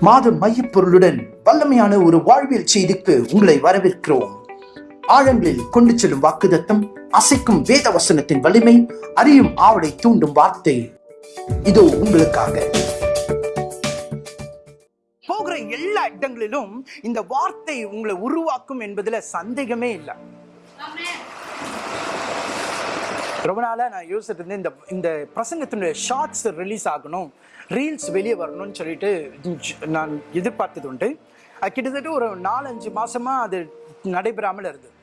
மாத மையப்பொருளுடன் வல்லமையான ஒரு வாழ்வியல் செய்திக்கு உங்களை வரவேற்கிறோம். ஆழங்களில் கொண்டு செல்லும் வாக்குதத்தம் அசைக்கும் வேத வசனத்தின் வலிமை அறியும் ஆவலை தூண்டும் வார்த்தை. இதோ உங்களுக்காக. போகிற எல்லா இடங்களிலும் இந்த வார்த்தை உங்களை உருவாக்கும் என்பதுல சந்தேகமே இல்லை. ரொம்ப நாளாக நான் யோசிச்சுட்டு இருந்தேன் இந்த இந்த பிரசங்கத்தினுடைய ஷார்ட்ஸ் ரிலீஸ் ஆகணும் ரீல்ஸ் வெளியே வரணும்னு சொல்லிட்டு நான் எதிர்பார்த்தது உண்டு. அது கிட்டத்தட்ட ஒரு நாலஞ்சு மாதமாக அது நடைபெறாமல் இருந்தது.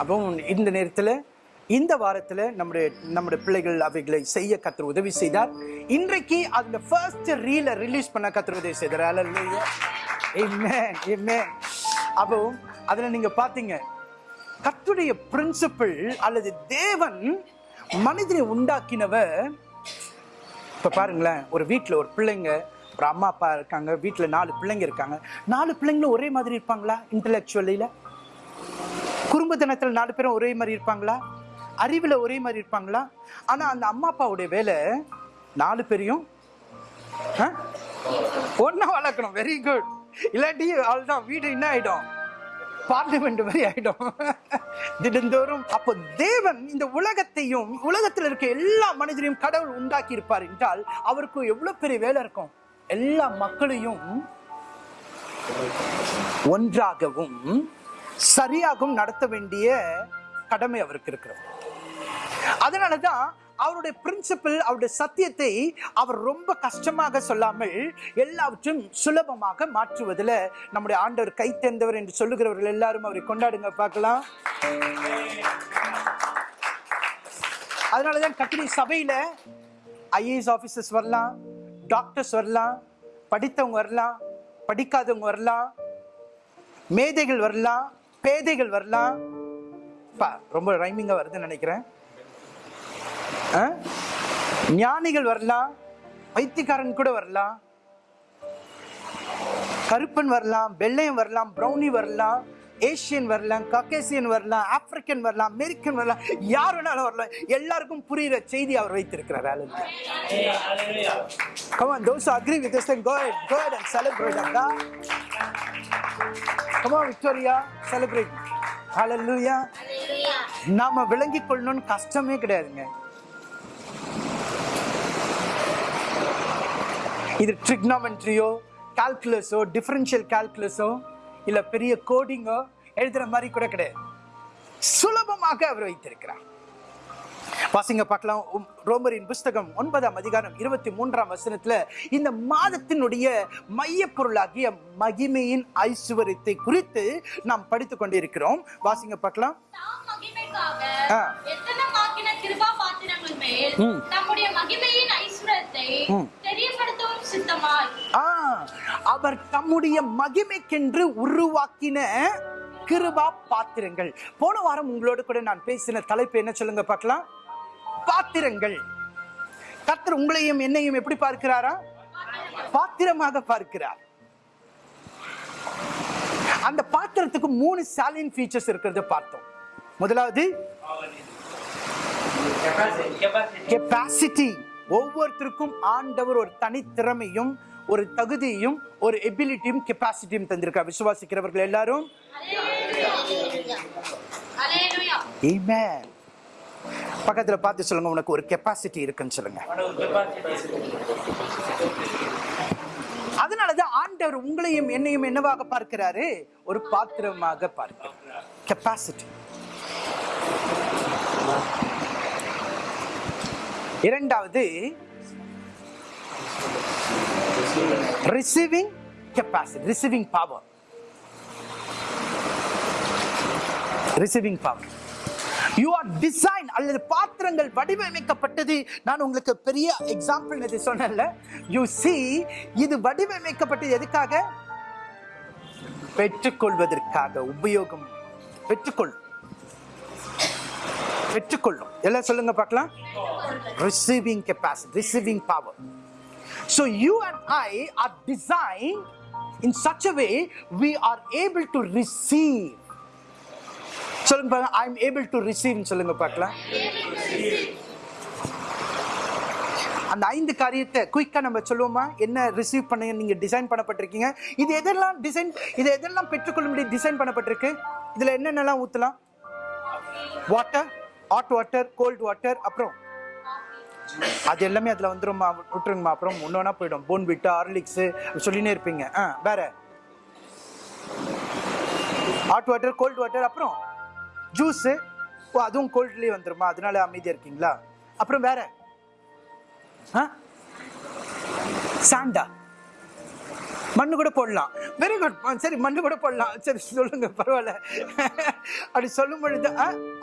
அப்போ இந்த நேரத்தில் இந்த வாரத்தில் நம்முடைய நம்முடைய பிள்ளைகள் அவைகளை செய்ய கத்தர் உதவி செய்தார். இன்றைக்கு அந்த ஃபர்ஸ்ட் ரீலை ரிலீஸ் பண்ண கத்தர் உதவி செய்தார். அல்ல அப்போ அதில் நீங்கள் பார்த்தீங்க கத்துடைய பிரின்சிபிள் அல்லது தேவன் மனிதனை உண்டாக்கினவர். இப்போ பாருங்களேன் ஒரு வீட்டில் ஒரு பிள்ளைங்க ஒரு அம்மா அப்பா இருக்காங்க வீட்டில் நாலு பிள்ளைங்க இருக்காங்க. நாலு பிள்ளைங்களும் ஒரே மாதிரி இருப்பாங்களா குடும்ப தினத்தில் நாலு பேரும் ஒரே மாதிரி இருப்பாங்களா? அறிவில் ஒரே மாதிரி இருப்பாங்களா? ஆனால் அந்த அம்மா அப்பாவுடைய வேலை நாலு பேரையும் ஆ? வளர்க்கணும். வெரி குட் இல்லாட்டி அவ்வளவுதான். வீடு என்ன ஆகிடும் பார்லிமெண்ட் மாதிரி ஆயிடும் தினந்தோறும் அப்போ தேவன் இந்த உலகத்தையும் உலகத்தில் இருக்க எல்லா மனிதரையும் கடவுள் உண்டாக்கி இருப்பார் என்றால் அவருக்கு எவ்வளவு பெரிய வேலை இருக்கும்? எல்லா மக்களையும் ஒன்றாகவும் சரியாகவும் நடத்த வேண்டிய கடமை அவருக்கு இருக்கிறது. அதனாலதான் அவருடைய பிரின்சிபல் அவருடைய சத்தியத்தை அவர் ரொம்ப கஷ்டமாக சொல்லாமல் எல்லாவற்றையும் சுலபமாக மாற்றுவதில் நம்முடைய ஆண்டவர் கை தேர்ந்தவர் என்று சொல்லுகிறவர்கள் எல்லாரும் அவரை கொண்டாடுங்க பார்க்கலாம். அதனாலதான் கத்திரி சபையில ஐஏஎஸ் ஆபீசர்ஸ் வரலாம் டாக்டர்ஸ் வரலாம் படித்தவங்க வரலாம் படிக்காதவங்க வரலாம் மேதைகள் வரலாம் பேதைகள் வரலாம். ரொம்ப ரைமிங்காக வருதுன்னு நினைக்கிறேன். ஞானிகள் வரலாம் பைத்தியக்காரன் கூட வரலாம் கருப்பன் வரலாம் வெள்ளையன் வரலாம் ப்ரௌனி வரலாம் ஏசியன் வரலாம் கக்கேசியன் வரலாம் ஆப்பிரிக்கன் வரலாம் அமெரிக்கன் வரலாம் யார் வேணாலும் வரலாம் எல்லாருக்கும் புரியுற செய்தி அவர் வைத்திருக்கிறார். Come on, those who agree with this, then go ahead, go ahead and celebrate, Akka. Come on, Victoria, celebrate. Hallelujah. நாம விளங்கிக் கொள்ளணும்னு கஷ்டமே கிடையாதுங்க இது ட்ரிக்னாமெண்ட்ரியோ கால்குலஸோ டிஃபரன்ஷியல் கால்குலஸோ இல்ல பெரிய கோடிங்கோ எழுதுற மாதிரி கூட கிடையாது. சுலபமாக அவர் வைத்திருக்கிறார். வாசிங்க பார்க்கலாம். ரோமரின் புஸ்தகம் ஒன்பதாம் அதிகாரம் இருபத்தி மூன்றாம் வசனத்துல இந்த மாதத்தினுடைய மைய பொருளாகிய மகிமையின் ஐஸ்வர்யத்தை குறித்து நாம் படித்துக் கொண்டிருக்கிறோம். வாசிங்க பார்க்கலாம். நம்முடைய மகிமையின் ஐஸ்வரத்தை ம். அவர் தம்முடைய மகிமைக்கென்று உருவாக்கின கிருபா பாத்திரங்கள். போன வாரம் உங்களோட கூட நான் பேசின தலைப்பு என்ன சொல்லுங்க பார்க்கலாம்? பாத்திரங்கள். கர்த்தர் உங்களையும் என்னையும் எப்படி பார்க்கிறாரா? பாத்திரமாக பார்க்கிறார். அந்த பாத்திரத்துக்கு மூணு சாலின் ஃபீச்சர்ஸ் இருக்கிறத பார்த்தோம். முதலாவது கெப்பாசிட்டி ஒவ்வொருத்தருக்கும் ஆண்டவர் ஒரு தனித்திறமையும் ஒரு தகுதியும் ஒரு எபிலிட்டியும் கெப்பாசிட்டியும் தந்திருக்கார். விசுவாசிக்கிறவர்கள் எல்லாரும்? அலேலுயா பக்கத்துல பார்த்து சொல்லுங்க உனக்கு ஒரு கெப்பாசிட்டி இருக்குன்னு சொல்லுங்க. அதனாலதான் ஆண்டவர் உங்களையும் என்னையும் என்னவாக பார்க்கிறாரு? ஒரு பாத்திரமாக பார்க்கிறார். கெப்பாசிட்டி இரண்டாவது receiving capacity receiving power receiving power you are design அல்லது பாத்திரங்கள் வடிவமைக்கப்பட்டது. நான் உங்களுக்கு பெரிய எக்ஸாம்பிள் இது சொன்னேன்ல. யூ சி இது வடிவமைக்கப்பட்டது எதுக்காக? பெற்றுக்கொள்வதற்காக உபயோகம். பெற்றுக்கொள். பெற்றுக்கொள்ளும். எல்லாம் சொல்லுங்க பார்க்கலாம். Receiving capacity receiving power so you and I are design in such a way we are able to receive சொல்லுங்க பாருங்க I am able to receive சொல்லுங்க பார்க்கலாம். அந்த ஐந்து காரியத்தை குயிக்காக நம்ம சொல்லுவோமா? என்ன ரிசீவ் பண்ணுங்க நீங்கள் டிசைன் பண்ணப்பட்டிருக்கீங்க? இது எதெல்லாம் டிசைன் இது எதெல்லாம் பெற்றுக்கொள்ளும்படி டிசைன் பண்ணப்பட்டிருக்கு. இதில் என்னென்னலாம் ஊற்றலாம் water hot water cold water அப்புறம் அது எல்லாமே அதில் வந்துடும்மா விட்டுருங்கம்மா. அப்புறம் ஒன்றா போயிடும். போன் விட்டா ஹார்லிக்ஸ் சொல்லினே இருப்பீங்க. ஆ வேற? ஹாட் வாட்டர் கோல்ட் வாட்டர் அப்புறம் ஜூஸு ஓ அதுவும் கோல்ட்லேயே வந்துடுமா அதனால அமைதியாக இருக்கீங்களா? அப்புறம் வேற? ஆ? சாண்டா. மண்ணு கூட போடலாம். Very good. சரி மண்ணு கூட போடலாம். சரி சொல்லுங்க பரவாயில்ல. அப்படி சொல்லும் பொழுது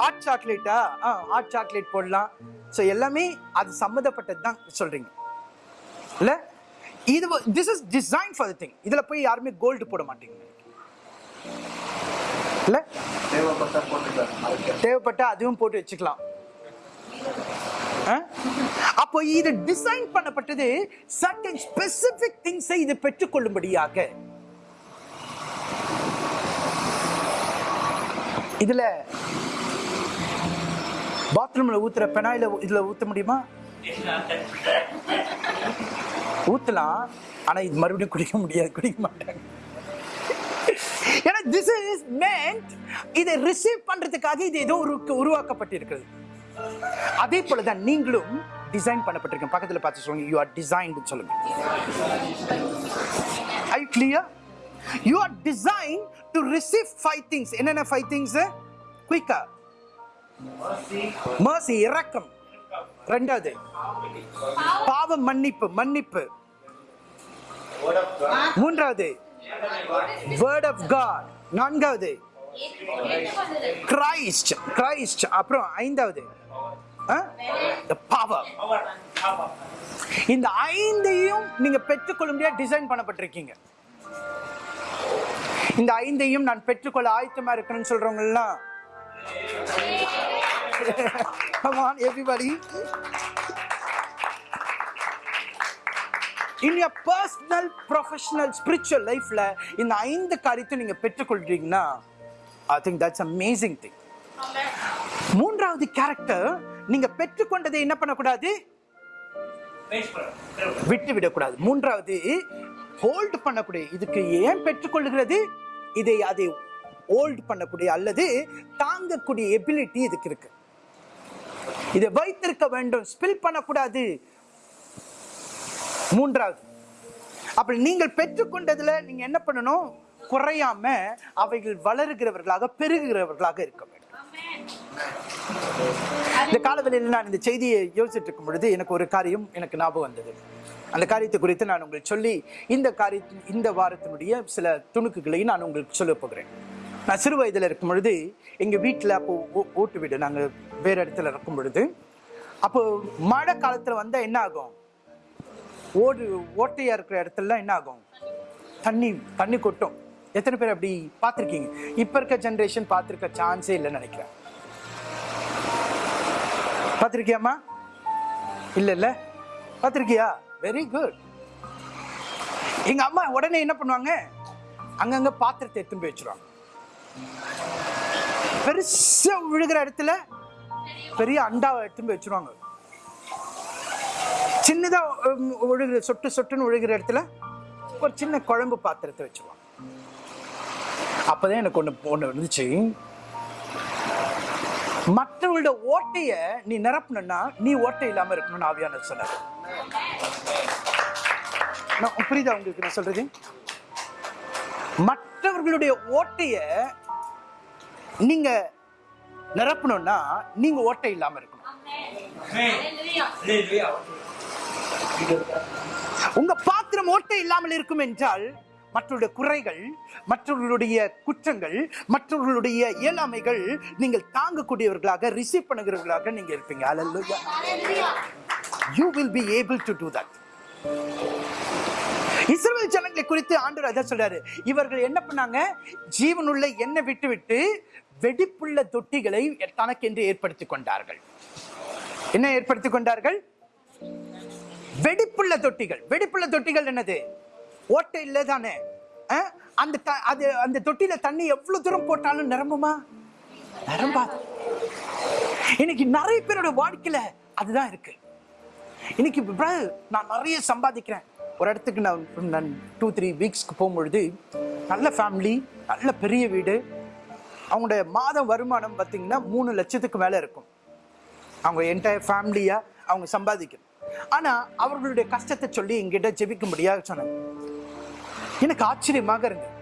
ஹாட் சாக்லேட்டா ஆ? ஹாட் சாக்லேட் போடலாம். ஸோ எல்லாமே அது சம்மந்தப்பட்டது தான் சொல்றீங்க. இல்லை? இது this is design for the thing இதில் போய் யாருமே கோல்டு போட மாட்டீங்க. இல்லை? தேவைப்பட்ட தேவைப்பட்டா அதுவும் போட்டு வச்சுக்கலாம். ஆ? அப்போ இது டிசைன் பண்ணப்பட்டது சர்டன் ஸ்பெசிபிக் திங்ஸை இது பெற்றுக்கொள்ளும்படியாக. இதுல பாத்ரூம்ல ஊத்துற பெனாயில இதுல ஊத்த முடியுமா? ஊத்தலாம் ஆனா இது மறுபடியும் குடிக்க முடியாது குடிக்க மாட்டாங்க. ஏன்னா திஸ் இஸ் meant இதை ரிசீவ் பண்றதுக்காக இது ஏதோ உருவாக்கப்பட்டிருக்கிறது. அதே போலதான் நீங்களும் டிசைன் பண்ணப்பட்டிருக்கேன். பக்கத்தில் பார்த்து சொல்லுங்க. யூ ஆர் டிசைன்டு சொல்லுங்க. I clear you are design to receive five things என்னென்ன ஃபைவ் திங்ஸ் குயிக்கா மர்சி இரக்கம். ரெண்டாவது பாவ மன்னிப்பு மன்னிப்பு. மூன்றாவது வேர்ட் ஆஃப் காட் நான்காவது கிரைஸ்ட் கிரைஸ்ட் அப்புறம் ஐந்தாவது பவர் இந்த ஐந்தையும் நீங்க பெற்றுக்கொள்ள டிசைன் பண்ணப்பட்டிருக்கீங்க. இந்த ஐந்தையும் நான் பெற்றுக்கொள்ள ஆயத்தமா இருக்கணும்னு சொல்றவங்க எல்லாம் Come on, in your personal professional spiritual லைஃப்ல இந்த ஐந்து காரியத்தை நீங்க பெற்றுக்கொள்றீங்கன்னா I think that's amazing thing மூன்றாவது கேரக்டர் நீங்க பெற்றுக்கொண்டதை என்ன பண்ணக்கூடாது? விட்டு விடக்கூடாது மூன்றாவது ஹோல்ட் பண்ணக்கூடிய இதுக்கு ஏன் பெற்றுக்கொள்ளுகிறது? இதை அதை ஹோல்டு பண்ணக்கூடிய அல்லது தாங்கக்கூடிய எபிலிட்டி இதுக்கு இருக்கு. இதை வைத்திருக்க வேண்டும். ஸ்பில் பண்ணக்கூடாது. மூன்றாவது அப்படி நீங்கள் பெற்றுக்கொண்டதுல நீங்க என்ன பண்ணணும்? குறையாம அவைகள் வளருகிறவர்களாக பெருகுகிறவர்களாக இருக்க வேண்டும். இந்த காலவெளியில் நான் இந்த செய்தியை யோசிச்சுட்டு இருக்கும் பொழுது எனக்கு ஒரு காரியம் எனக்கு ஞாபகம் வந்தது. அந்த காரியத்தை குறித்து நான் உங்களுக்கு சொல்லி இந்த காரியத்தின் இந்த வாரத்தினுடைய சில துணுக்குகளை நான் உங்களுக்கு சொல்ல போகிறேன். நான் சிறு வயதில் இருக்கும் பொழுது எங்கள் வீட்டில் அப்போ ஓ- ஓட்டு வீடு நாங்கள் வேறு இடத்துல இருக்கும் பொழுது அப்போ மழை காலத்தில் வந்தால் என்ன ஆகும்? ஓடு ஓட்டையாக இருக்கிற இடத்துலலாம் என்ன ஆகும்? தண்ணி தண்ணி கொட்டும். எத்தனை பேர் அப்படி பார்த்துருக்கீங்க? இப்போ இருக்க ஜென்ரேஷன் பார்த்துருக்க சான்ஸே இல்லைன்னு நினைக்கிறேன். பார்த்துருக்கியாம்மா? இல்லை இல்லை. பார்த்துருக்கியா? வெரி குட் எங்கள் அம்மா உடனே என்ன பண்ணுவாங்க? அங்கங்கே பாத்திரத்தை எடுத்துன்னு போய் வச்சிருவாங்க. பெருசாக விழுகிற இடத்துல பெரிய அண்டாவை எடுத்துன்னு போய் வச்சிருவாங்க. சின்னதாக உம், சொட்டு சொட்டுன்னு ஒழுகிற இடத்துல ஒரு சின்ன குழம்பு பாத்திரத்தை வச்சுருவாங்க. அப்பதான் எனக்கு ஒன்று ஒன்று இருந்துச்சு. மற்றவங்களோட ஓட்டைய நீ நிரப்பணும்னா நீ ஓட்டை இல்லாம இருக்கணும்னு ஆவியான சொன்னார். நான் புரியுதா உங்களுக்கு நான் சொல்றது? மற்றவர்களுடைய ஓட்டைய நீங்க நிரப்பணும்னா நீங்க ஓட்டை இல்லாம இருக்கணும். உங்க பாத்திரம் ஓட்டை இல்லாமல் இருக்கும் என்றால் மற்றவருடைய குறைகள் மற்றவர்களுடைய குற்றங்கள் மற்றவர்களுடைய இயலாமைகள் நீங்கள் தாங்கக்கூடியவர்களாக ரிசீவ் பண்ணுகிறவர்களாக நீங்க இருப்பீங்க. Hallelujah. you will be able to do that. இஸ்ரவேல் ஜனங்களை குறித்து ஆண்டவர் அதான் சொல்றாரு. இவர்கள் என்ன பண்ணாங்க? ஜீவனுள்ள எண்ணெய் விட்டு விட்டு வெடிப்புள்ள தொட்டிகளை தனக்கென்று ஏற்படுத்திக் கொண்டார்கள். என்ன ஏற்படுத்திக் கொண்டார்கள்? வெடிப்புள்ள தொட்டிகள். வெடிப்புள்ள தொட்டிகள் என்னது? ஓட்டை இல்லை தானே அந்த த- அது அந்த தொட்டியில தண்ணி எவ்வளவு தூரம் போட்டாலும் நிரம்புமா? நிரம்பாது இன்னைக்கு நிறைய பேரோட வாழ்க்கையில அதுதான் இருக்கு. இன்னைக்கு brother, நான் நிறைய சம்பாதிக்கிறேன். ஒரு இடத்துக்கு நான் நான் டூ த்ரீ வீக்ஸ்க்கு போகும்பொழுது நல்ல ஃபேமிலி நல்ல பெரிய வீடு அவங்களுடைய மாதம் வருமானம் பார்த்தீங்கன்னா மூணு லட்சத்துக்கு மேலே இருக்கும். அவங்க என்டையர் ஃபேமிலியாக அவங்க சம்பாதிக்கணும் ஆனா அவர்களுடைய கஷ்டத்தை சொல்லி எங்கிட்ட ஜெபிக்க சொன்னாங்க எனக்கு ஆச்சரியமாக இருந்தது.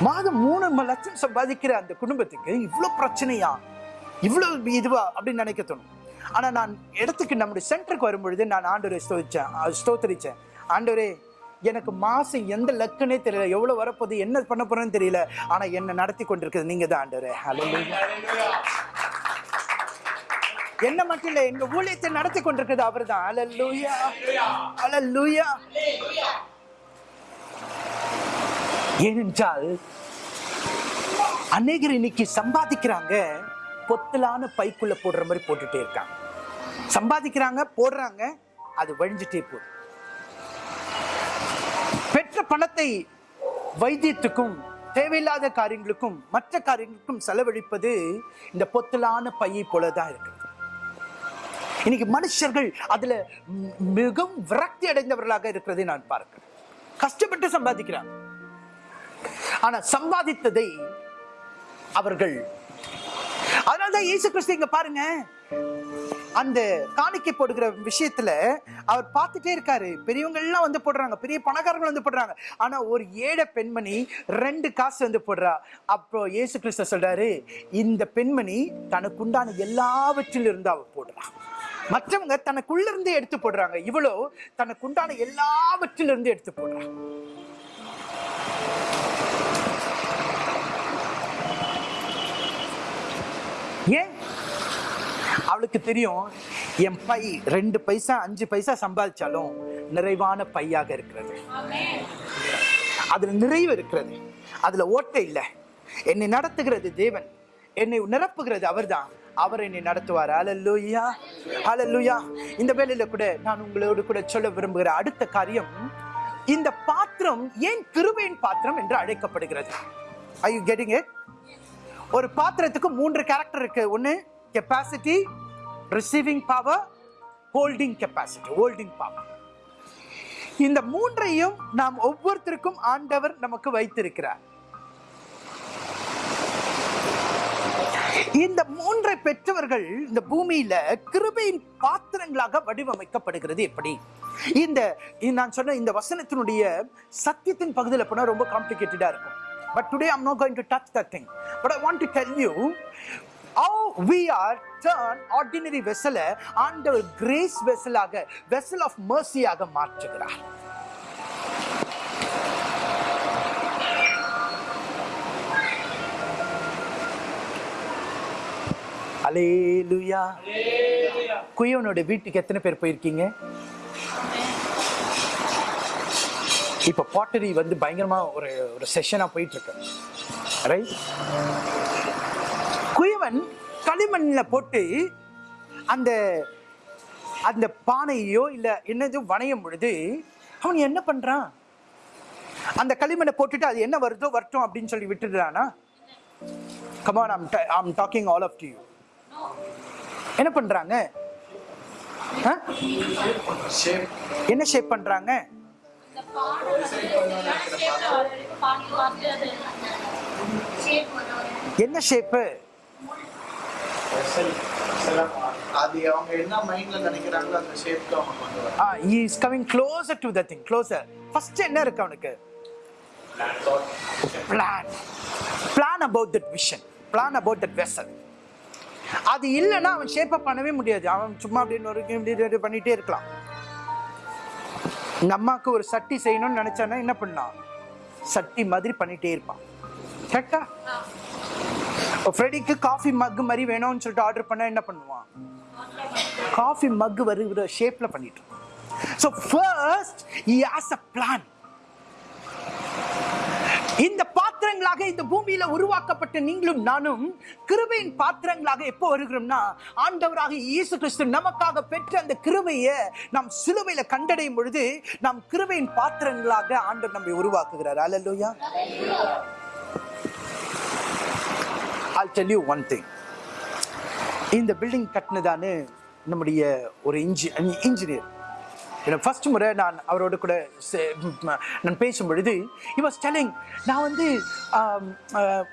மாதம் மூணு லட்சம் சம்பாதிக்கிற அந்த குடும்பத்துக்கு இவ்வளோ பிரச்சனையா? இவ்வளோ இதுவா? அப்படின்னு நினைக்க தோணும். ஆனா நான் இடத்துக்கு நம்முடைய சென்டருக்கு வரும்பொழுது நான் ஆண்டோரை ஸ்தோதிச்சேன். அஹ் ஆண்டோரே எனக்கு மாசம் எந்த லக்குன்னே தெரியல. எவ்வளவு வரப்போகுது? என்ன பண்ண போறேன்னு தெரியல. ஆனா என்ன நடத்தி கொண்டிருக்கிறது நீங்க தான் ஆண்டோரே ஹலோ என்ன மட்டும் இல்ல எங்க ஊழியத்தை நடத்தி கொண்டிருக்கிறது அவர்தான். ஹalleluya ஹalleluya ஏனென்றால் அநேகர் இன்னைக்கு சம்பாதிக்கிறாங்க பொத்தலான பைக்குள்ள போடுற மாதிரி போட்டுட்டே இருக்காங்க. சம்பாதிக்கிறாங்க போடுறாங்க அது வழிஞ்சிட்டே போகுது. பெற்ற பணத்தை வைத்தியத்துக்கும் தேவையில்லாத காரியங்களுக்கும் மற்ற காரியங்களுக்கும் செலவழிப்பது இந்த பொத்தலான பையை போலதான் இருக்கிறது இன்னைக்கு மனுஷர்கள் அதுல மிகவும் விரக்தி அடைந்தவர்களாக இருக்கிறதை நான் பார்க்கிறேன். கஷ்டப்பட்டு சம்பாதிக்கிறார். ஆனா சம்பாதித்ததை அவர்கள் அதனால்தான் இயேசு கிறிஸ்து இங்க பாருங்க. அந்த காணிக்கை போடுகிற விஷயத்துல அவர் பார்த்துட்டே இருக்காரு. பெரியவங்க எல்லாம் வந்து போடுறாங்க. பெரிய பணக்காரர்கள் வந்து போடுறாங்க. ஆனா ஒரு ஏழை பெண்மணி ரெண்டு காசு வந்து போடுறா. அப்போ இயேசு கிறிஸ்து சொல்றாரு இந்த பெண்மணி தனக்கு உண்டான எல்லாவற்றிலிருந்து இருந்து அவ போடுறா. மற்றவங்க தனக்குள்ள இருந்து எடுத்து போடுறாங்க. இவ்வளோ தனக்கு உண்டான எல்லாவற்றிலிருந்து எடுத்து போடுறாங்க ஏன்? அவளுக்கு தெரியும் என் பை ரெண்டு பைசா அஞ்சு பைசா சம்பாதிச்சாலும் நிறைவான பையாக இருக்கிறது. அதுல நிறைவு இருக்கிறது. அதுல ஓட்டை இல்லை. என்னை நடத்துகிறது தேவன். என்னை நிரப்புகிறது அவர்தான். அவர் என்னை நடத்துவார். அலல்லூயா அலல்லூயா இந்த வேலையில கூட நான் உங்களோடு கூட சொல்ல விரும்புகிற அடுத்த காரியம் இந்த பாத்திரம் ஏன் கிருபையின் பாத்திரம் என்று அழைக்கப்படுகிறது? ஐ யூ கெட்டிங் இட் ஒரு பாத்திரத்துக்கு மூன்று கேரக்டர் இருக்கு. ஒன்று capacity receiving power holding capacity holding power இந்த மூன்றையும் நாம் ஒவ்வொருத்தருக்கும் ஆண்டவர் நமக்கு வைத்திருக்கிறார். இந்த மூன்றை பெற்றவர்கள் இந்த பூமியில கிருபையின் பாத்திரங்களாக வடிவமைக்கப்படுகிறது. எப்படி? இந்த நான் சொன்ன இந்த வசனத்தினுடைய சத்தியத்தின் பகுதியில் போனால் ரொம்ப காம்ப்ளிகேட்டடா இருக்கும். But today I'm no going to touch the thing but I want to tell you how we are turn ordinary வெசலை ஆண்டவர் கிரேஸ் வெசலாக வெசல் ஆஃப் மர்சியாக மாற்றுகிறார். அலேலுயா குயவனோட வீட்டுக்கு எத்தனை பேர் போயிருக்கீங்க? இப்ப பாட்டரி வந்து பயங்கரமா ஒரு ஒரு செஷனா போயிட்டு ரைட் குயவன் களிமண்ணில் போட்டு அந்த அந்த பானையோ இல்ல என்னது வணையும் பொழுது அவன் என்ன பண்றான்? அந்த களிமண்ணை போட்டுட்டு அது என்ன வருதோ வரட்டும் அப்படின்னு சொல்லி விட்டுடுறானா? Come on I'm I'm talking all of you என்ன பண்றாங்க? ஆ? என்ன ஷேப் பண்றாங்க? என்ன ஷேப்பு அது அவங்க என்ன மைண்ட்ல நினைக்கிறாங்களோ அந்த ஷேப்க்கு அவங்க is coming closer to the thing closer first என்ன இருக்கு அவனுக்கு? Plan plan about that vision plan about that vessel அது இல்லைன்னா அவன் ஷேப் அப் பண்ணவே முடியாது. அவன் சும்மா அப்படின்னு ஒரு இப்படி பண்ணிகிட்டே இருக்கலாம். எங்க அம்மாவுக்கு ஒரு சட்டி செய்யணும்னு நினச்சானா என்ன பண்ணான் சட்டி மாதிரி பண்ணிகிட்டே இருப்பான். கரெக்டா ஃப்ரெடிக்கு காஃபி மக் மாதிரி வேணும்னு சொல்லிட்டு ஆர்டர் பண்ணால் என்ன பண்ணுவான்? காஃபி மக் வருகிற ஷேப்பில் பண்ணிட்டு so first he has a plan இந்த பாத்திரங்களாக இந்த பூமியில உருவாக்கப்பட்ட நீங்களும் நானும் கிருபையின் பாத்திரங்களாக எப்போ வருகிறோம்னா ஆண்டவராக இயேசு கிறிஸ்து நமக்காக பெற்ற அந்த கிருபையை நாம் சிலுவையில கண்டடையும் பொழுது நாம் கிருபையின் பாத்திரங்களாக ஆண்டவர் நம்மை உருவாக்குகிறார். Hallelujah I'll tell you one thing. இந்த பில்டிங் கட்டினதான்னு நம்முடைய ஒரு இன்ஜி இன்ஜினியர் ஃபர்ஸ்ட் முறை நான் அவரோட கூட சே- நான் பேசும் பொழுது இ வாஸ் டெலிங் நான் வந்து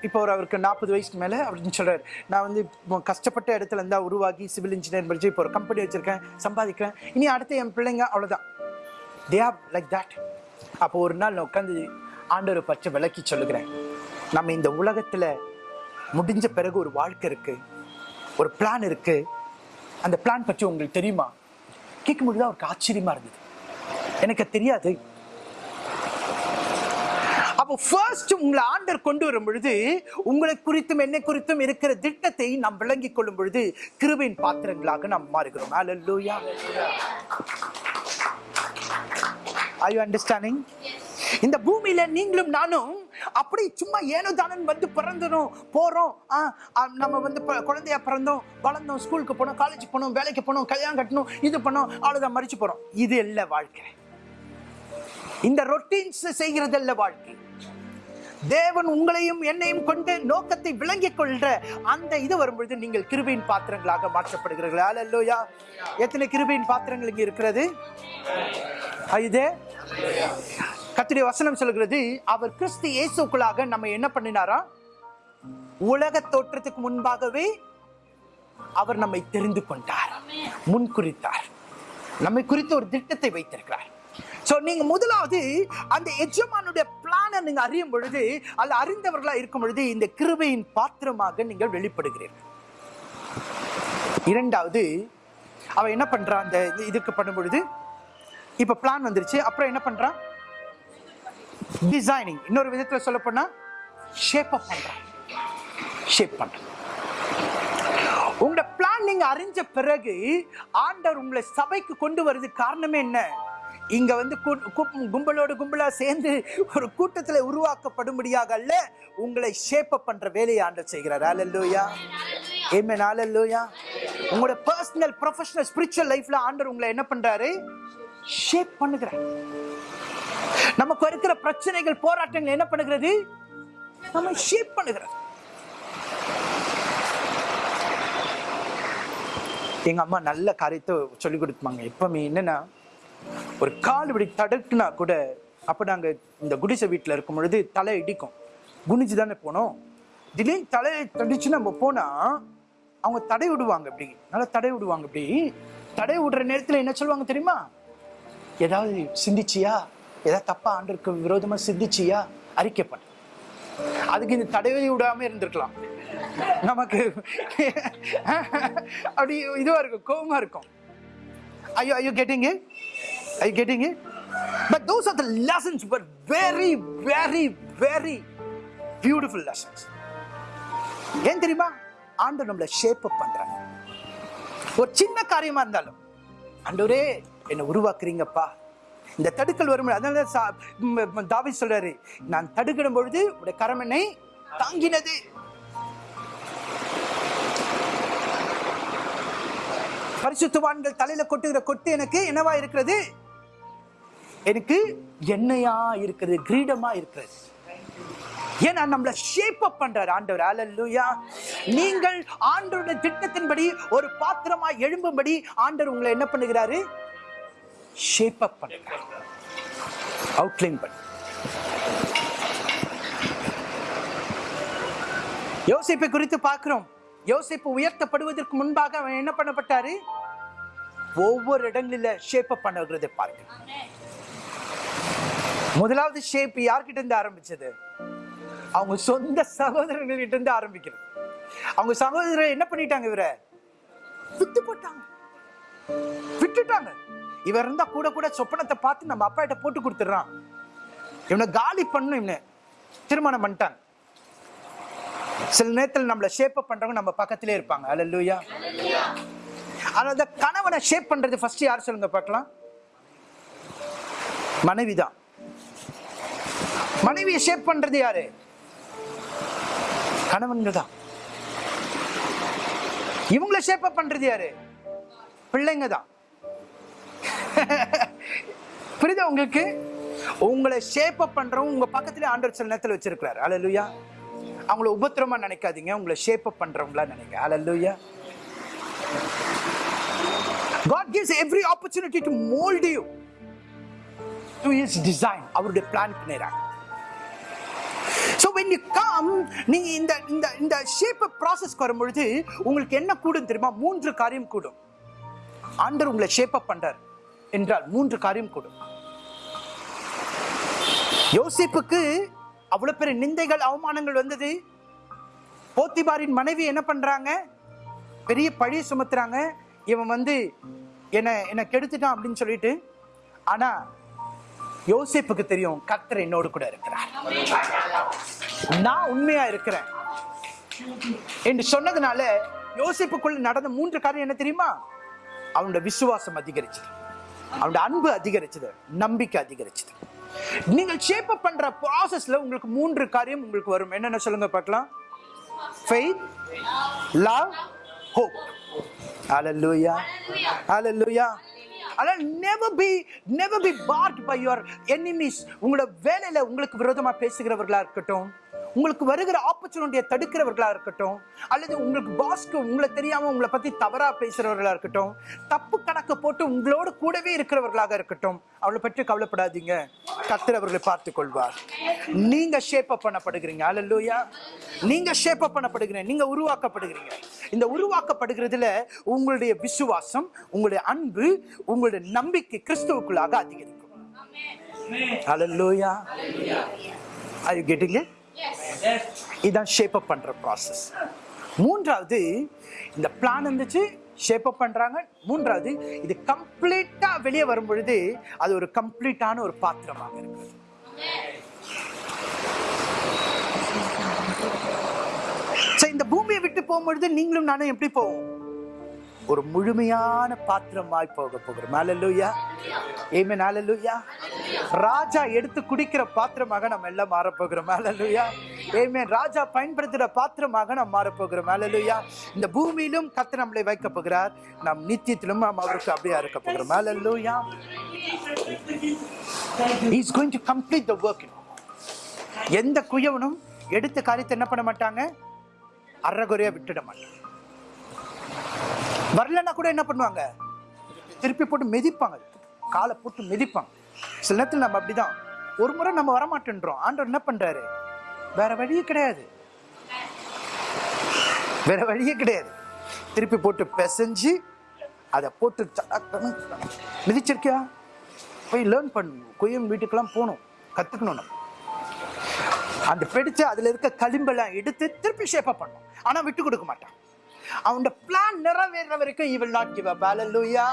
இப்போ ஒரு அவருக்கு நாற்பது வயசுக்கு மேலே அப்படின்னு சொல்கிறார் நான் வந்து கஷ்டப்பட்ட இடத்துல இருந்தால் உருவாகி சிவில் இன்ஜினியர் படிச்சு இப்போ ஒரு கம்பெனி வச்சிருக்கேன் சம்பாதிக்கிறேன். இனி அடுத்து என் பிள்ளைங்க அவ்வளோதான் தே ஆர் லைக் தட் அப்போ ஒரு நாள் நான் உட்காந்து ஆண்டவர் பற்றி விளக்கி சொல்லுகிறேன். நம்ம இந்த உலகத்தில் முடிஞ்ச பிறகு ஒரு வாழ்க்கை இருக்குது ஒரு பிளான் இருக்குது அந்த பிளான் பற்றி உங்களுக்கு தெரியுமா? கேட்கும்போது தான் அவருக்கு ஆச்சரியமா இருந்தது எனக்கு தெரியாது அப்போ ஃபர்ஸ்ட் உங்களை ஆண்டர் கொண்டு வரும் பொழுது உங்களை குறித்தும் என்னை குறித்தும் இருக்கிற திட்டத்தை நாம் விளங்கிக் கொள்ளும் பொழுது கிருபையின் பாத்திரங்களாக நாம் மாறுகிறோம். Are you understanding? இந்த பூமியில நீங்களும் நானும் அப்படி சும்மா ஏனோ தானன் வந்து பிறந்தனும் போறோம். நம்ம வந்து ப- குழந்தையா பிறந்தோம் வளர்ந்தோம் ஸ்கூலுக்கு போனோம் காலேஜ் போனோம் வேலைக்கு போனோம் கல்யாணம் கட்டணும் இது பண்ணோம் அவ்வளவுதான் மறிச்சு போறோம். இது இல்ல வாழ்க்கை. இந்த ரொட்டீன்ஸ் செய்கிறதல்ல வாழ்க்கை. தேவன் உங்களையும் என்னையும் கொண்டு நோக்கத்தை விளங்கிக் கொள்ற அந்த இது வரும்பொழுது நீங்கள் கிருபையின் பாத்திரங்களாக மாற்றப்படுகிறீர்களா. அல்லோயா எத்தனை கிருபையின் பாத்திரங்கள் இங்கே இருக்கிறது? இது? கத்திரி வசனம் சொல்கிறது அவர் கிறிஸ்து இயேசுக்குள்ளாக நம்ம என்ன பண்ணினாரா? உலக தோற்றத்துக்கு முன்பாகவே அவர் நம்மை தெரிந்து கொண்டார் முன் குறித்தார். நம்மை குறித்து ஒரு திட்டத்தை வைத்திருக்கிறார். சோ நீங்க முதலாவது அந்த எஜமானுடைய பிளானை நீங்க அறியும் பொழுது அல்ல அறிந்தவர்களா இருக்கும் பொழுது இந்த கிருபையின் பாத்திரமாக நீங்கள் வெளிப்படுகிறீர்கள். இரண்டாவது அவன் என்ன பண்றான்? அந்த இது- இதுக்கு பண்ணும் பொழுது இப்ப பிளான் வந்துருச்சு. அப்புறம் என்ன பண்றான்? டிசைனிங் இன்னொரு விதத்தில் சொல்ல போனால் ஷேப் அப் ஷேப் பண்ணுறேன் உங்களோட பிளான் நீங்க அறிஞ்ச பிறகு ஆண்டவர் உங்களை சபைக்கு கொண்டு வருது காரணமே என்ன? இங்க வந்து கூ- கும்பலோடு கும்பலா சேர்ந்து ஒரு கூட்டத்தில் உருவாக்கப்படும்படியாக அல்ல உங்களை ஷேப் அப் பண்ற வேலையை ஆண்டர் செய்கிறார். அல்லேலூயா ஏமே அல்லேலூயா உங்களோட பர்சனல் ப்ரொஃபஷனல் ஸ்பிரிச்சுவல் லைஃப்ல ஆண்டர் உங்களை என்ன பண்றாரு? ஷேப் பண்ணுகிறார். நமக்கு இருக்கிற பிரச்சனைகள் போராட்டங்கள் என்ன பண்ணுகிறது? நம்ம ஷேப் பண்ணுகிறது. எங்க அம்மா நல்ல காரியத்தை சொல்லி கொடுப்பாங்க எப்பவுமே என்னன்னா ஒரு கால் இப்படி தடுக்குனா கூட அப்ப நாங்க இந்த குடிசை வீட்டுல இருக்கும் பொழுது தலை இடிக்கும். குனிஞ்சு தானே போனோம். திடீர்னு தலை தடிச்சு நம்ம போனா அவங்க தடை விடுவாங்க இப்படி நல்லா தடை விடுவாங்க இப்படி தடை விடுற நேரத்துல என்ன சொல்லுவாங்க தெரியுமா? ஏதாவது சிந்திச்சியா? ஏதாவது தப்பா ஆண்டருக்கு விரோதமா சிந்திச்சியா? அறிக்கைப்பட்ட அதுக்கு இந்த தடவை விடாம இருந்திருக்கலாம். நமக்கு அப்படி இதுவா இருக்கும் கோபமா இருக்கும். ஐயோ ஐயோ கேட்டீங்க ஐயோ கேட்டீங்க but those are the lessons but very very very beautiful lessons ஏன் தெரியுமா? ஆண்டு நம்மளை ஷேப் அப் பண்றாங்க ஒரு சின்ன காரியமா இருந்தாலும் ஆண்டவரே என்னை உருவாக்குறீங்கப்பா. இந்த தடுக்கல் வரும் அதனால தாவி ம், சொல்றாரு நான் தடுக்கிடும் பொழுது உடைய கரம் என்னை தாங்கினது. பரிசுத்துவான்கள் தலையில கொட்டுகிற கொட்டு எனக்கு என்னவா இருக்கிறது? எனக்கு எண்ணெயா இருக்கிறது கிரீடமா இருக்கிறது. ஏன்னா நம்மளை ஷேப் அப் பண்றாரு ஆண்டவர்? அல்லேலூயா நீங்கள் ஆண்டவருடைய திட்டத்தின்படி ஒரு பாத்திரமா எழும்பும்படி ஆண்டவர் உங்களை என்ன பண்ணுகிறாரு? ஷேப் அப் பண்ணுறாரு அவுட்லைன் பண்ண யோசிப்பை குறித்து பார்க்கிறோம். யோசிப்பு உயர்த்தப்படுவதற்கு முன்பாக அவன் என்ன பண்ணப்பட்டாரு? ஒவ்வொரு இடங்களில ஷேப் அப் பண்ணுகிறதை பார்க்க முதலாவது ஷேப் யார்கிட்ட இருந்து ஆரம்பிச்சது? அவங்க சொந்த சகோதரர்கள்கிட்ட இருந்து ஆரம்பிக்கிறது. அவங்க சகோதரர் என்ன பண்ணிட்டாங்க இவரை? வித்து போட்டாங்க. விட்டுட்டாங்க. இவர் இருந்தா கூட கூட சொப்பனத்தை பார்த்து நம்ம அப்பா கிட்ட போட்டு கொடுத்துடுறான். இவனை காலி பண்ணும் இவனை. திருமணம் பண்ணிட்டான். சில நேரத்தில் நம்மளை ஷேப் பண்றவங்க நம்ம பக்கத்திலே இருப்பாங்க. அல்லேலூயா ஆனா அந்த கணவனை ஷேப் பண்றது ஃபர்ஸ்ட் யார் சொல்லுங்க பார்க்கலாம்? மனைவி தான். மனைவியை ஷேப் பண்றது யாரு? கணவன்கள் தான். இவங்களை ஷேப் பண்றது யாரு? பிள்ளைங்க தான். புரியுதா உங்களுக்கு? உங்களை ஷேப் அப் பண்றவங்க உங்க பக்கத்துல ஆண்டவர் சில நேரத்தில் வச்சிருக்கிறாரு. அலலுயா அவங்கள உபத்திரமா நினைக்காதீங்க. உங்களை ஷேப் அப் பண்றவங்களா நினைங்க. Hallelujah God gives every opportunity to mold you to his design. அவருடைய பிளான் பண்ணிறாங்க ஸோ வென் யூ கம் நீங்கள் இந்த இந்த இந்த ஷேப் ப்ராசஸ்க்கு வரும்பொழுது உங்களுக்கு என்ன கூடும் தெரியுமா? மூன்று காரியம் கூடும். ஆண்டர் உங்களை ஷேப் அப் பண்றார். என்றால் மூன்று காரியம் கொடு. யோசிப்புக்கு அவ்வளவு பெரிய நிந்தைகள் அவமானங்கள் வந்தது. போத்திபாரின் மனைவி என்ன பண்றாங்க? பெரிய பழி சுமத்துறாங்க. இவன் வந்து என்ன என்ன கெடுத்துட்டான் அப்படின்னு சொல்லிட்டு. ஆனா யோசிப்புக்கு தெரியும் கர்த்தர் என்னோடு கூட இருக்கிறார். நான் உண்மையா இருக்கிறேன். என்று சொன்னதுனால யோசிப்புக்குள்ள நடந்த மூன்று காரியம் என்ன தெரியுமா? அவனோட விசுவாசம் அதிகரிச்சு அவனுடைய அன்பு அதிகரிச்சது நம்பிக்கை அதிகரிச்சது. நீங்கள் ஷேப் அப் பண்ற ப்ராசஸ்ல உங்களுக்கு மூன்று காரியம் உங்களுக்கு வரும். என்னென்ன சொல்லுங்க பார்க்கலாம். ஃபெய்த் லவ் ஹோப் ஹalleluya ஹalleluya அதனால் never be never be part by your enemies உங்களோட வேலையில உங்களுக்கு விரோதமா பேசுகிறவர்களா இருக்கட்டும். உங்களுக்கு வருகிற ஆப்பர்ச்சுனிட்டியை தடுக்கிறவர்களா இருக்கட்டும் அல்லது உங்களுக்கு பாஸ்க்கு உங்களை தெரியாம உங்களை பத்தி தவறா பேசுறவர்களா இருக்கட்டும் தப்பு கணக்கு போட்டு உங்களோட கூடவே இருக்கிறவர்களாக இருக்கட்டும் அவளை பற்றி கவலைப்படாதீங்க. கர்த்தர் அவர்களை பார்த்துக் கொள்வார் நீங்க ஷேப் அப் பண்ணப்படுகிறீங்க. அல்லூயா நீங்க ஷேப் அப் பண்ணப்படுகிறீங்க. நீங்க உருவாக்கப்படுகிறீங்க. இந்த உருவாக்கப்படுகிறதுல உங்களுடைய விசுவாசம் உங்களுடைய அன்பு உங்களுடைய நம்பிக்கை கிறிஸ்துவுக்குள்ளாக அதிகரிக்கும். Hallelujah. Are you getting it? இதுதான் ஷேப் அப் பண்ற ப்ராசஸ் மூன்றாவது இந்த பிளான் இருந்துச்சு ஷேப் அப் பண்றாங்க. மூன்றாவது இது கம்ப்ளீட்டா வெளியே வரும் பொழுது அது ஒரு கம்ப்ளீட்டான ஒரு பாத்திரமாக இருக்கு சரி இந்த பூமியை விட்டு போகும்பொழுது நீங்களும் நானும் எப்படி போவோம்? ஒரு முழுமையான பாத்திரமாய் போக போகிறோம் ஹalleluya ஆமென் ஹalleluya ராஜா எடுத்து குடிக்கிற பாத்திரமாக நம்ம எல்லாம் மாற போகிறோம். ஹalleluya ஆமென் ராஜா பயன்படுத்துகிற பாத்திரமாக நாம் மாற போகிறோம். ஹalleluya இந்த பூமியிலும் கர்த்தர் நம்மளை வைக்க போகிறார். நம் நித்தியத்திலும் நாம் அவருக்கு அப்படியே இருக்க போகிறோம். ஹalleluya is going to complete the work எந்த குயவனும் எடுத்த காரியத்தை என்ன பண்ண மாட்டாங்க? அறகுறையாக விட்டுட மாட்டாங்க. வரலன்னா கூட என்ன பண்ணுவாங்க? திருப்பி போட்டு மிதிப்பாங்க. காலை போட்டு மிதிப்பாங்க. சில நேரத்தில் நம்ம அப்படிதான். ஒரு முறை நம்ம வரமாட்டேன்றோம். ஆண்டவர் என்ன பண்றாரு? வேற வழியே கிடையாது. வேற வழியே கிடையாது. திருப்பி போட்டு பிசைஞ்சு அதை போட்டு மிதிச்சிருக்கியா? போய் லேர்ன் பண்ணணும். குயம் வீட்டுக்கெல்லாம் போகணும். கற்றுக்கணும் நம்ம. அந்த பிடிச்சு அதில் இருக்க களிம்பெல்லாம் எடுத்து திருப்பி ஷேப்பாக பண்ணணும். ஆனால் விட்டு கொடுக்க மாட்டான். அவனோட பிளான் நிறைவேற வரைக்கும் இவள் நாட் கிவ் அப் ஹalleluya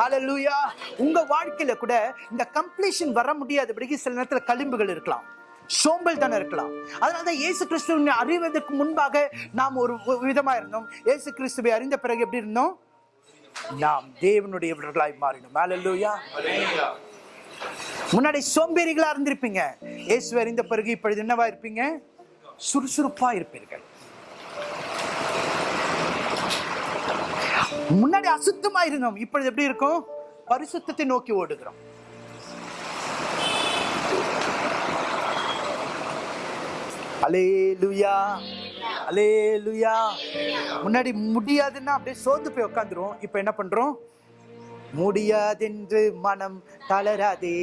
ஹalleluya உங்க வாழ்க்கையில கூட இந்த கம்ப்ளீஷன் வர முடியாதபடிக்கு சில நேரத்துல களிம்புகள் இருக்கலாம். சோம்பல் தானே இருக்கலாம். அதனால தான் இயேசு கிறிஸ்துவினை அறிவதற்கு முன்பாக நாம் ஒரு விதமாக விதமா இருந்தோம். இயேசு கிறிஸ்துவை அறிந்த பிறகு எப்படி இருந்தோம்? நாம் தேவனுடைய தேவனுடையவர்களாய் மாறினோம். ஹalleluya முன்னாடி சோம்பேறிகளா இருந்திருப்பீங்க. இயேசு அறிந்த பிறகு இப்பொழுது என்னவா இருப்பீங்க? சுறுசுறுப்பா இருப்பீர்கள். முன்னாடி அசுத்தமா இருந்தோம் இப்பொழுது எப்படி இருக்கும்? பரிசுத்தத்தை நோக்கி ஓடுகிறோம். அலேலுயா அலேலுயா முன்னாடி முடியாதுன்னா அப்படியே சோர்ந்து போய் உட்காந்துரும் இப்ப என்ன பண்றோம்? முடியாதென்று மனம் தளராதே.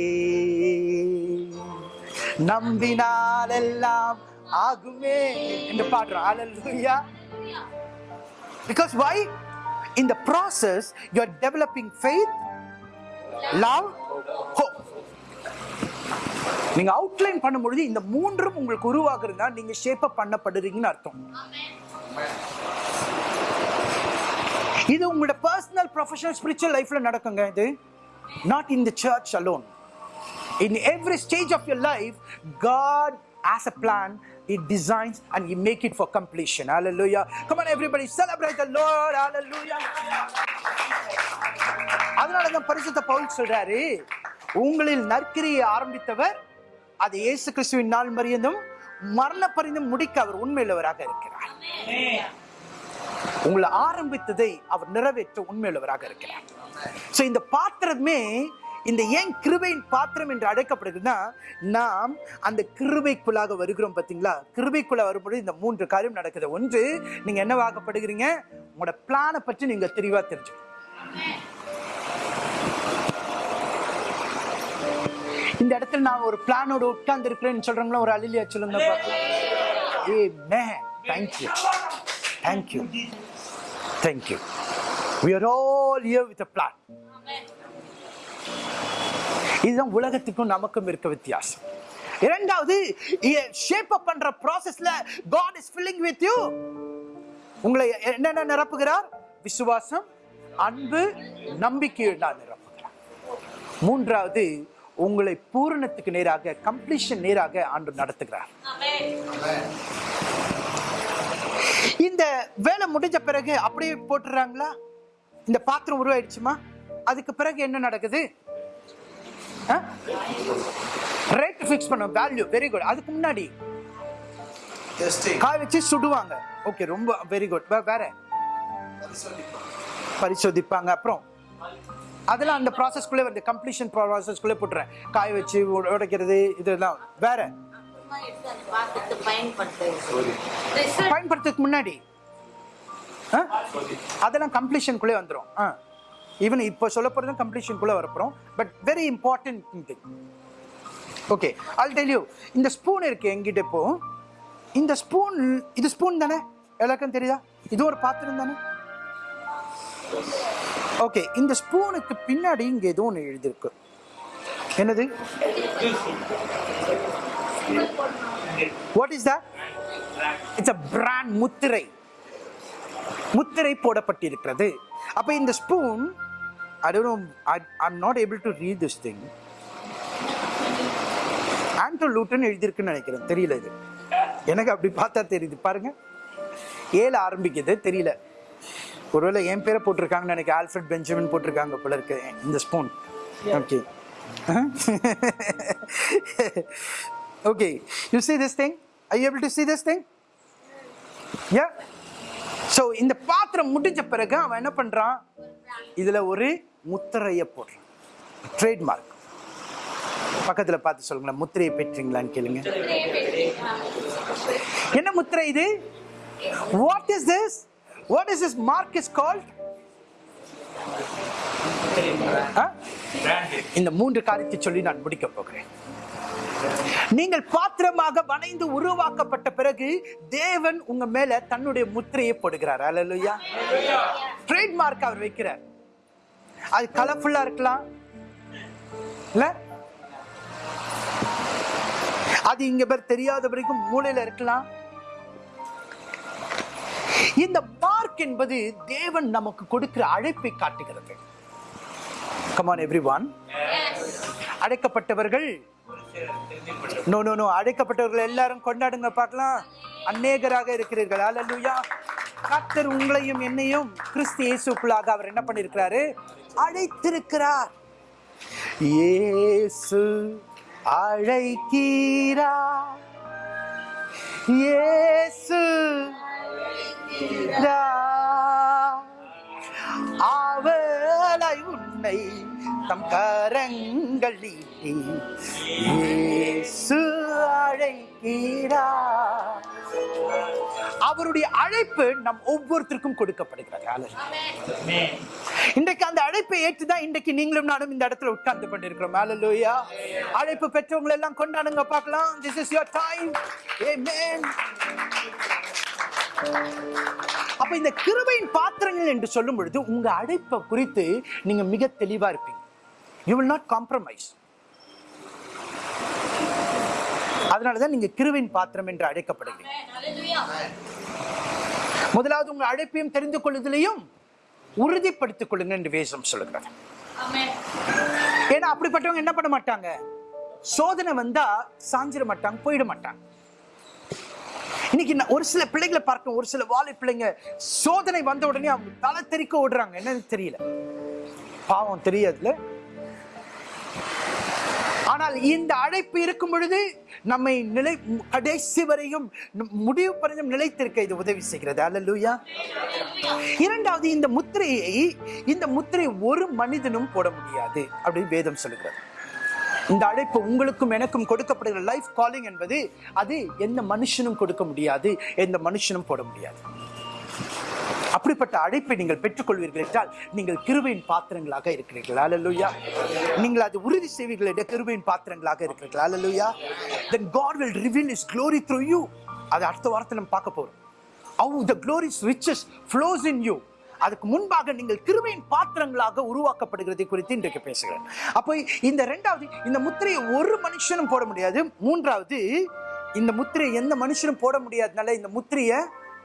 நம்பினால் எல்லாம் ஆகுமே என்று பாடுறோம். Hallelujah because why In the process, you are developing faith, love, hope. நீங்க அவுட்லைன் பண்ணும்பொழுது இந்த மூன்றும் உங்களுக்கு உருவாகுறதா நீங்க ஷேப் அப் பண்ணப்படுறீங்கன்னு அர்த்தம். இது உங்களோட பர்சனல் ப்ரொஃபஷனல் ஸ்பிரிச்சுவல் லைஃப்ல நடக்குங்க இது. Not in the church alone in every stage of your life God has a plan he designs and he make it for completion. Hallelujah. Come on everybody celebrate the lord. Hallelujah. அதனால தான் பரிசுத்த பவுல் சொல்றாரு உங்களில் நற்கிரியை ஆரம்பித்தவர் அது இயேசு கிறிஸ்துவின் நாள் மறியந்தும் மரண பரிந்தும் முடிக்க அவர் உண்மையுள்ளவராக இருக்கிறார். உங்களை ஆரம்பித்ததை அவர் நிறைவேற்ற உண்மையுள்ளவராக இருக்கிறார். ஸோ இந்த பாத்திரமே இந்த ஏன் கிருபையின் பாத்திரம் என்று அழைக்கப்படுகிறதுனா நாம் அந்த கிருபைக்குள்ளாக வருகிறோம் பார்த்தீங்களா? கிருபைக்குள்ள வரும்பொழுது இந்த மூன்று காரியம் நடக்குது. ஒன்று நீங்க என்னவாகப்படுகிறீங்க உங்களோட பிளானை பற்றி நீங்க தெளிவா தெரிஞ்சு இந்த இடத்துல நான் ஒரு பிளானோட உட்கார்ந்து இருக்கிறேன்னு சொல்றோம்ல ஒரு அலிலியா சொல்லுங்க amen thank you thank you thank you We are all here with a plan. Amen. இதுதான் உலகத்துக்கும் நமக்கும் இருக்க வித்தியாசம். இரண்டாவது ஷேப் அப் பண்ற ப்ராசஸ்ல God is filling with you உங்களை என்னென்ன நிரப்புகிறார்? விசுவாசம் அன்பு நம்பிக்கை நான் நிரப்புகிறார். மூன்றாவது உங்களை பூரணத்துக்கு நேராக கம்ப்ளீஷன் நேராக ஆண்டு நடத்துகிறார். இந்த வேலை முடிஞ்ச பிறகு அப்படியே போட்டுறாங்களா? இந்த பாத்திரம் உருவாயிடுச்சுமா? அதுக்கு பிறகு என்ன நடக்குது? ரேட் ஃபிக்ஸ் பண்ண வேல்யூ வெரி குட் அதுக்கு முன்னாடி காய வச்சு சுடுவாங்க. ஓகே ரொம்ப வெரி குட் வேற? பரிசோதிப்பாங்க. அப்புறம் அதெல்லாம் அந்த ப்ராசஸ்க்குள்ளே வந்து கம்ப்ளீஷன் ப்ராசஸ்க்குள்ளே போட்டுறேன். காய வச்சு உட- உடைக்கிறது இதெல்லாம். வேற? பயன்படுத்துறதுக்கு முன்னாடி ஆ? அதெல்லாம் கம்ப்ளீஷனுக்குள்ளே வந்துடும் ஆ. ஈவன் இப்போ சொல்ல போகிறதும் கம்ப்ளீஷனுக்குள்ளே வரப்போகிறோம் but very important thing okay all tell you இந்த ஸ்பூன் இருக்குது எங்கிட்ட இப்போ. இந்த ஸ்பூன் இது ஸ்பூன் தானே? எல்லாருக்கும் தெரியுதா? இது ஒரு பாத்திரம் தானே? ஓகே இந்த ஸ்பூனுக்கு பின்னாடி இங்கே ஏதோ ஒன்று எழுதியிருக்கு என்னது? What is that it's a brand முத்திரை. முத்திரை போடப்பட்டிருக்கிறது. அப்ப இந்த spoon I don't know I I'm not able to read this thing ஆண்டோ லூட்டன் எழுதியிருக்குன்னு நினைக்கிறேன். தெரியல இது. எனக்கு அப்படி பார்த்தா தெரியுது. பாருங்க. ஏழு ஆரம்பிக்குது. தெரியல. ஒருவேளை என் பேரை போட்டிருக்காங்கன்னு நினைக்கிறேன் ஆல்ஃபர்ட் பெஞ்சமின் போட்டிருக்காங்க போல இருக்கு. இந்த spoon okay okay you see this thing? Are you able to see this thing? Yeah. So இந்த பாத்திரம் முடிஞ்ச பிறகு அவன் என்ன பண்றான்? இதுல ஒரு முத்திரையை போடுறான். ட்ரேட்மார்க் பக்கத்துல பார்த்து சொல்லுங்களேன் முத்திரையை பெற்றீங்களான்னு கேளுங்க. என்ன முத்திரை இது? What is this what is this mark is called இந்த மூன்று காரியத்தை சொல்லி நான் முடிக்க போகிறேன். நீங்கள் பாத்திரமாக வணைந்து உருவாக்கப்பட்ட பிறகு தேவன் உங்க மேல தன்னுடைய முத்திரையை போடுகிறார். அலலுயா ட்ரேட்மார்க் அவர் வைக்கிறார். அது கலர்ஃபுல்லா இருக்கலாம். இல்ல? அது இங்க பேர் தெரியாத வரைக்கும் மூளையில இருக்கலாம். இந்த மார்க் என்பது தேவன் நமக்கு கொடுக்கிற அழைப்பை காட்டுகிறது. கமான் எவ்ரி ஒன் அழைக்கப்பட்டவர்கள் நோ நோ நோ அழைக்கப்பட்டவர்கள் எல்லாரும் கொண்டாடுங்க பார்க்கலாம். அநேகராக இருக்கிறீர்கள். அல்லேலூயா கத்தர் உங்களையும் என்னையும் கிறிஸ்து இயேசுக்குள்ளாக அவர் என்ன பண்ணிருக்கிறாரு அழைத்திருக்கிறார். இயேசு அழைக்கீரா இயேசு அவளை உன்னை தம் கரங்கள் நீட்டி இயேசு அழைக்கிறா. அவருடைய அழைப்பு நம் ஒவ்வொருத்தருக்கும் கொடுக்கப்படுகிறது. இன்றைக்கு அந்த அழைப்பை ஏற்றுதான் இன்றைக்கு நீங்களும் நானும் இந்த இடத்துல உட்கார்ந்து கொண்டிருக்கிறோம். அலலூயா அழைப்பு பெற்றவங்க எல்லாம் கொண்டாடுங்க பார்க்கலாம். This is your time amen. அப்ப இந்த கிருபையின் பாத்திரங்கள் என்று சொல்லும் பொழுது உங்க அழைப்பை குறித்து நீங்க மிக தெளிவா இருப்பீங்க. யூ வில் நாட் காம்ப்ரமைஸ் அதனாலதான் நீங்க கிருவின் பாத்திரம் என்று அழைக்கப்படுகிறீங்க முதலாவது உங்க அழைப்பையும் தெரிந்து கொள்ளுதலையும் உறுதிப்படுத்திக் கொள்ளுங்க என்று வேதம் சொல்லுகிறது. ஏன்னா அப்படிப்பட்டவங்க என்ன பண்ண மாட்டாங்க? சோதனை வந்தா சாஞ்சிட மாட்டாங்க போயிட மாட்டாங்க. இன்னைக்கு ஒரு சில பிள்ளைகளை பார்க்க ஒரு சில வாழை பிள்ளைங்க சோதனை வந்த உடனே அவங்க தலை தெறிக்க ஓடுறாங்க. என்னன்னு தெரியல. பாவம் தெரியாதுல ஆனால் இந்த அழைப்பு இருக்கும் பொழுது நம்மை நிலை கடைசி வரையும் முடிவு பரிந்தும் நிலைத்திருக்க இது உதவி செய்கிறது. அல்லூயா இரண்டாவது இந்த முத்திரையை இந்த முத்திரை ஒரு மனிதனும் போட முடியாது அப்படின்னு வேதம் சொல்லுகிறது. இந்த அழைப்பு உங்களுக்கும் எனக்கும் கொடுக்கப்படுகிற லைஃப் காலிங் என்பது அது எந்த மனுஷனும் கொடுக்க முடியாது எந்த மனுஷனும் போட முடியாது. அப்படிப்பட்ட அழைப்பை நீங்கள் பெற்றுக்கொள்வீர்கள் என்றால் நீங்கள் கிருபையின் பாத்திரங்களாக இருக்கிறீர்கள். அலலுயா நீங்கள் அது உறுதி செய்வீர்கள் என்ற கிருபையின் பாத்திரங்களாக இருக்கிறீர்கள். Hallelujah then God will reveal is glory through you அது அடுத்த வாரத்தில் நம்ம பார்க்க போகிறோம் how the glory's riches flows in you அதுக்கு முன்பாக நீங்கள் கிருமையின் பாத்திரங்களாக உருவாக்கப்படுகிறதை குறித்து இன்றைக்கு பேசுகிறேன். அப்போ இந்த ரெண்டாவது இந்த முத்திரையை ஒரு மனுஷனும் போட முடியாது. மூன்றாவது இந்த முத்திரையை எந்த மனுஷனும் போட முடியாதனால இந்த முத்திரையை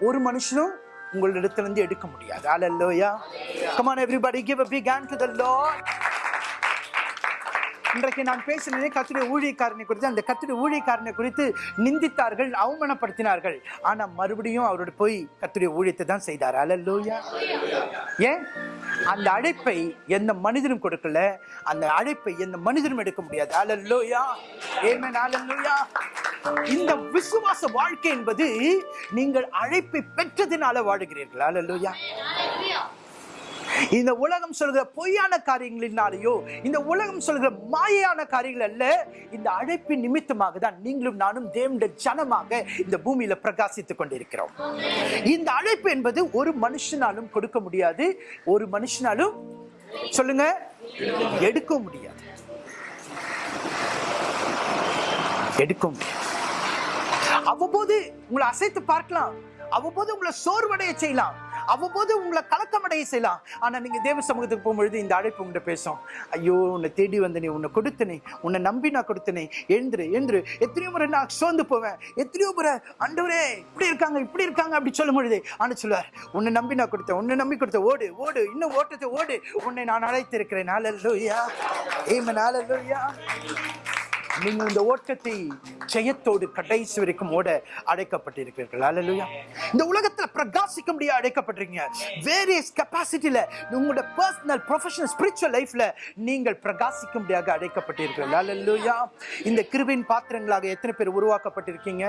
ஒரு மனுஷனும் உங்களிடத்திலிருந்து எடுக்க முடியாது. Hallelujah come on everybody give give a to hand to இன்றைக்கு நான் பேசினதே கத்துடைய ஊழியக்காரனை குறித்து அந்த கத்துடைய ஊழியக்காரனை குறித்து நிந்தித்தார்கள் அவமானப்படுத்தினார்கள். ஆனால் மறுபடியும் அவரோட போய் கத்துடைய ஊழியத்தை தான் செய்தார். அல்லேலூயா ஏன்? அந்த அழைப்பை எந்த மனிதனும் கொடுக்கல. அந்த அழைப்பை எந்த மனிதனும் எடுக்க முடியாது. அலல்லோயா ஆமென் அல்லேலூயா இந்த விசுவாச வாழ்க்கை என்பது நீங்கள் அழைப்பை பெற்றதினால வாழுகிறீர்கள். அலல்லோயா இந்த உலகம் சொல்கிற பொய்யான காரியங்களினாலேயோ இந்த உலகம் சொல்கிற மாயையான காரியங்கள் அல்ல இந்த அழைப்பின் நிமித்தமாக தான் நீங்களும் நானும் தேவனுடைய ஜனமாக இந்த பூமியில பிரகாசித்துக் கொண்டிருக்கிறோம். இந்த அழைப்பு என்பது ஒரு மனுஷனாலும் கொடுக்க முடியாது ஒரு மனுஷனாலும் சொல்லுங்க எடுக்க முடியாது. எடுக்க முடியாது. அவ்வப்போது உங்களை அசைத்து பார்க்கலாம் அவ்வப்போது உங்களை சோர்வடைய செய்யலாம் அவ்வப்போது உங்களை கலக்கமடைய செய்யலாம். ஆனால் நீங்கள் தேவ சமூகத்துக்கு போகும்பொழுது இந்த அழைப்பு உங்கள்கிட்ட பேசும். ஐயோ உன்னை தேடி வந்தனே உன்னை கொடுத்தனே உன்னை நம்பி நான் கொடுத்தனே எழுந்துரு எழுந்துரு. எத்தனையோ முறை நான் சோர்ந்து போவேன். எத்தனையோ முறை அண்டவரே இப்படி இருக்காங்க இப்படி இருக்காங்க அப்படி சொல்லும் பொழுது ஆனால் சொல்லுவார் உன்னை நம்பி நான் கொடுத்தேன் உன்னை நம்பி கொடுத்தேன். ஓடு ஓடு இன்னும் ஓட்டத்தை ஓடு. உன்னை நான் அழைத்திருக்கிறேன். நாளல்லோயா ஏம நாளல்லோயா நீங்கள் இந்த ஓட்டத்தை ஜெயத்தோடு கடைசி வரைக்கும் ஓட அழைக்கப்பட்டிருக்கிறீர்கள். அல்லேலூயா இந்த உலகத்தில் பிரகாசிக்க முடிய அழைக்கப்பட்டிருக்கீங்க. வேரியஸ் கெப்பாசிட்டியில் உங்களோட பர்சனல் ப்ரொஃபஷனல் ஸ்பிரிச்சுவல் லைஃப்பில் நீங்கள் பிரகாசிக்க முடியாக அழைக்கப்பட்டிருக்கிறீர்கள். அல்லேலூயா இந்த கிருபின் பாத்திரங்களாக எத்தனை பேர் உருவாக்கப்பட்டிருக்கீங்க?